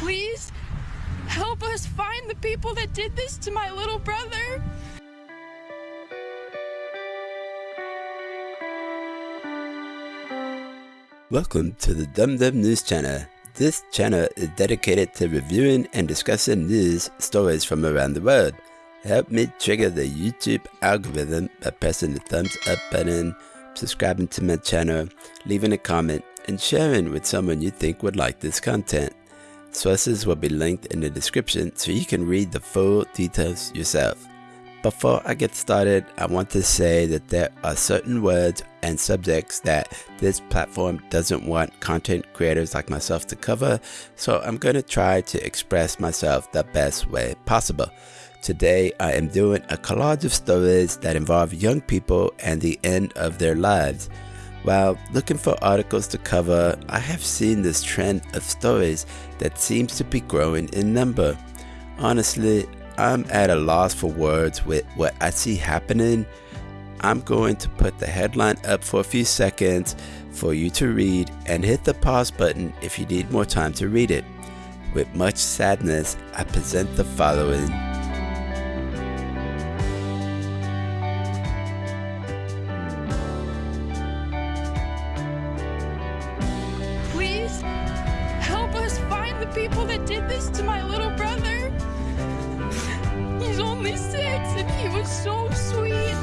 Please help us find the people that did this to my little brother. Welcome to the Dum Dum News Channel. This channel is dedicated to reviewing and discussing news stories from around the world. Help me trigger the YouTube algorithm by pressing the thumbs up button, subscribing to my channel, leaving a comment, and sharing with someone you think would like this content. Sources will be linked in the description so you can read the full details yourself. Before I get started, I want to say that there are certain words and subjects that this platform doesn't want content creators like myself to cover, so I'm going to try to express myself the best way possible. Today, I am doing a collage of stories that involve young people and the end of their lives. While looking for articles to cover, I have seen this trend of stories that seems to be growing in number. Honestly, I'm at a loss for words with what I see happening. I'm going to put the headline up for a few seconds for you to read and hit the pause button if you need more time to read it. With much sadness, I present the following. The people that did this to my little brother. He's only six and he was so sweet.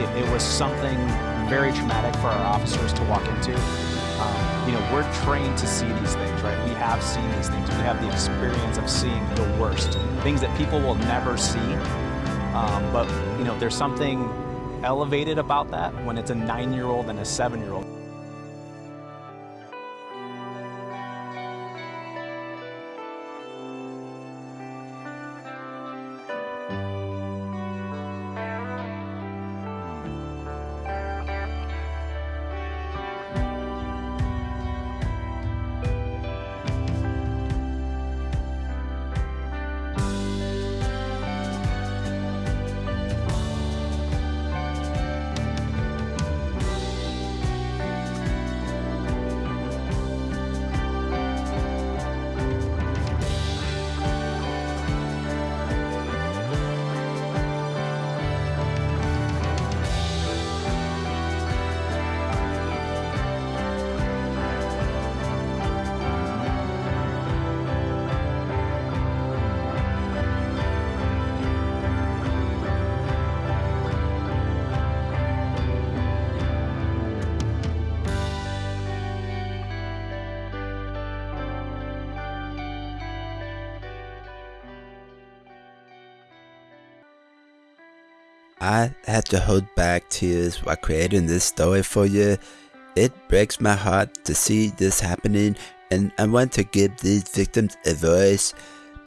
It, it was something very traumatic for our officers to walk into. Um, you know, we're trained to see these things, right? We have seen these things. We have the experience of seeing the worst, things that people will never see. Um, but, you know, there's something elevated about that when it's a nine year old and a seven I had to hold back tears while creating this story for you. It breaks my heart to see this happening and I want to give these victims a voice.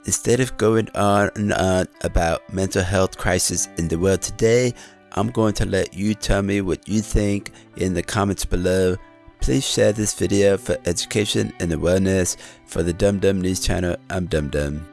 Instead of going on and on about mental health crisis in the world today, I'm going to let you tell me what you think in the comments below. Please share this video for education and awareness. For the Dum Dum News channel, I'm Dum Dum.